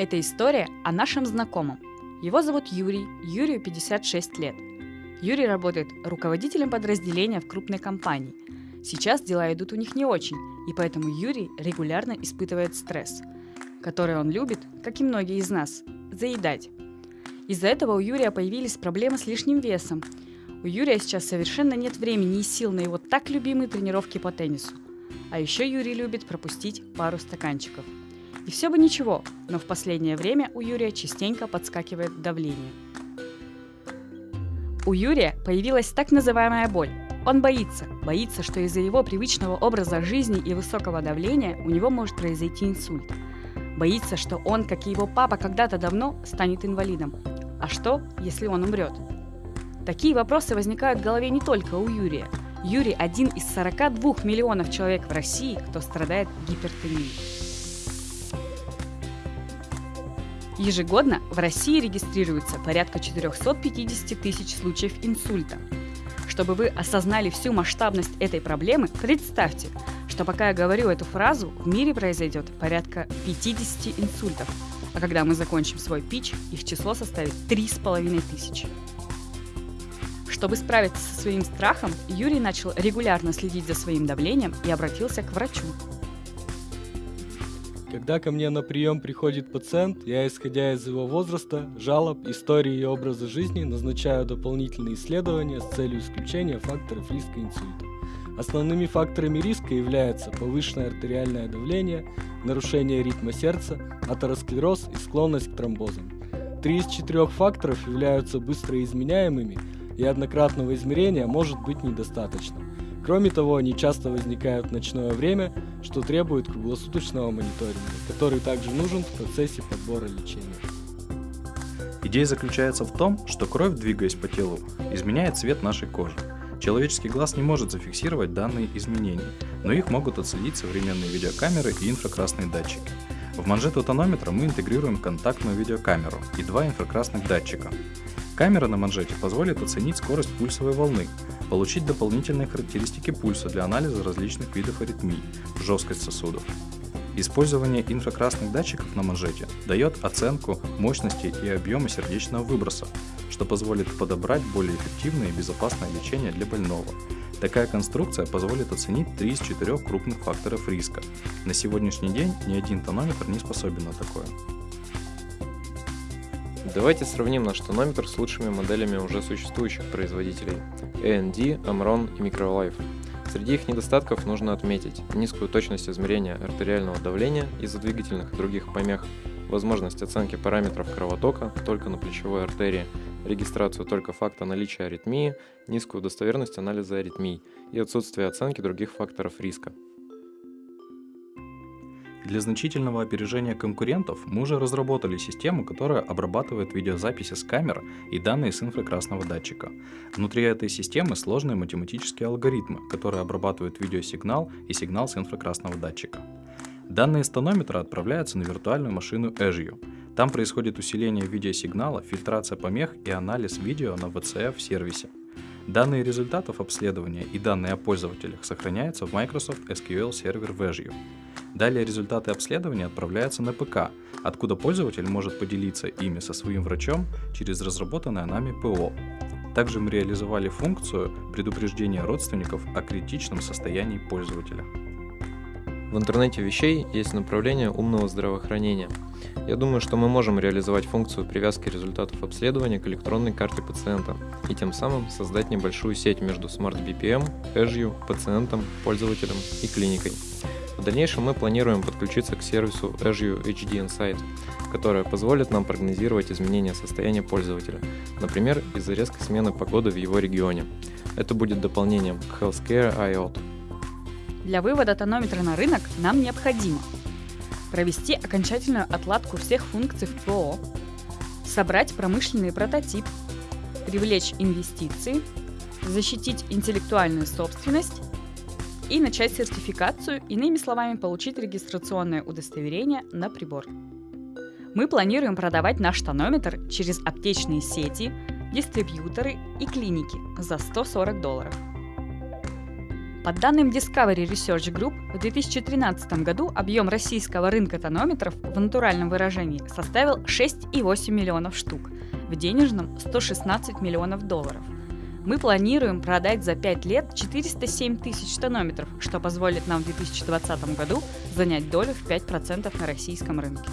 Это история о нашем знакомом. Его зовут Юрий, Юрию 56 лет. Юрий работает руководителем подразделения в крупной компании. Сейчас дела идут у них не очень, и поэтому Юрий регулярно испытывает стресс, который он любит, как и многие из нас, заедать. Из-за этого у Юрия появились проблемы с лишним весом. У Юрия сейчас совершенно нет времени и сил на его так любимые тренировки по теннису. А еще Юрий любит пропустить пару стаканчиков – и все бы ничего, но в последнее время у Юрия частенько подскакивает давление. У Юрия появилась так называемая боль. Он боится, боится, что из-за его привычного образа жизни и высокого давления у него может произойти инсульт. Боится, что он, как и его папа когда-то давно, станет инвалидом. А что, если он умрет? Такие вопросы возникают в голове не только у Юрия. Юрий один из 42 миллионов человек в России, кто страдает гипертонией. Ежегодно в России регистрируется порядка 450 тысяч случаев инсульта. Чтобы вы осознали всю масштабность этой проблемы, представьте, что пока я говорю эту фразу, в мире произойдет порядка 50 инсультов, а когда мы закончим свой пич, их число составит 3,5 тысячи. Чтобы справиться со своим страхом, Юрий начал регулярно следить за своим давлением и обратился к врачу. Когда ко мне на прием приходит пациент, я, исходя из его возраста, жалоб, истории и образа жизни, назначаю дополнительные исследования с целью исключения факторов риска инсульта. Основными факторами риска являются повышенное артериальное давление, нарушение ритма сердца, атеросклероз и склонность к тромбозам. Три из четырех факторов являются быстро изменяемыми, и однократного измерения может быть недостаточно. Кроме того, они часто возникают в ночное время, что требует круглосуточного мониторинга, который также нужен в процессе подбора лечения. Идея заключается в том, что кровь, двигаясь по телу, изменяет цвет нашей кожи. Человеческий глаз не может зафиксировать данные изменения, но их могут отследить современные видеокамеры и инфракрасные датчики. В манжету тонометра мы интегрируем контактную видеокамеру и два инфракрасных датчика. Камера на манжете позволит оценить скорость пульсовой волны, получить дополнительные характеристики пульса для анализа различных видов аритмий, жесткость сосудов. Использование инфракрасных датчиков на манжете дает оценку мощности и объема сердечного выброса, что позволит подобрать более эффективное и безопасное лечение для больного. Такая конструкция позволит оценить 3 из 4 крупных факторов риска. На сегодняшний день ни один тонометр не способен на такое. Давайте сравним наш тонометр с лучшими моделями уже существующих производителей AND, Amron и Microlife. Среди их недостатков нужно отметить низкую точность измерения артериального давления из-за двигательных и других помех, возможность оценки параметров кровотока только на плечевой артерии, регистрацию только факта наличия аритмии, низкую достоверность анализа аритмий и отсутствие оценки других факторов риска. Для значительного опережения конкурентов мы уже разработали систему, которая обрабатывает видеозаписи с камер и данные с инфракрасного датчика. Внутри этой системы сложные математические алгоритмы, которые обрабатывают видеосигнал и сигнал с инфракрасного датчика. Данные с отправляются на виртуальную машину Azure. Там происходит усиление видеосигнала, фильтрация помех и анализ видео на VCF сервисе. Данные результатов обследования и данные о пользователях сохраняются в Microsoft SQL Server Azure. Далее результаты обследования отправляются на ПК, откуда пользователь может поделиться ими со своим врачом через разработанное нами ПО. Также мы реализовали функцию предупреждения родственников о критичном состоянии пользователя. В интернете вещей есть направление умного здравоохранения. Я думаю, что мы можем реализовать функцию привязки результатов обследования к электронной карте пациента и тем самым создать небольшую сеть между Smart BPM, Azure, пациентом, пользователем и клиникой. В дальнейшем мы планируем подключиться к сервису Azure HD Insight, которая позволит нам прогнозировать изменения состояния пользователя, например, из-за резкой смены погоды в его регионе. Это будет дополнением к Healthcare IOT. Для вывода тонометра на рынок нам необходимо провести окончательную отладку всех функций в ПО, собрать промышленный прототип, привлечь инвестиции, защитить интеллектуальную собственность и начать сертификацию, иными словами, получить регистрационное удостоверение на прибор. Мы планируем продавать наш тонометр через аптечные сети, дистрибьюторы и клиники за 140 долларов. По данным Discovery Research Group, в 2013 году объем российского рынка тонометров в натуральном выражении составил 6,8 миллионов штук, в денежном 116 миллионов долларов. Мы планируем продать за 5 лет 407 тысяч тонометров, что позволит нам в 2020 году занять долю в 5% на российском рынке.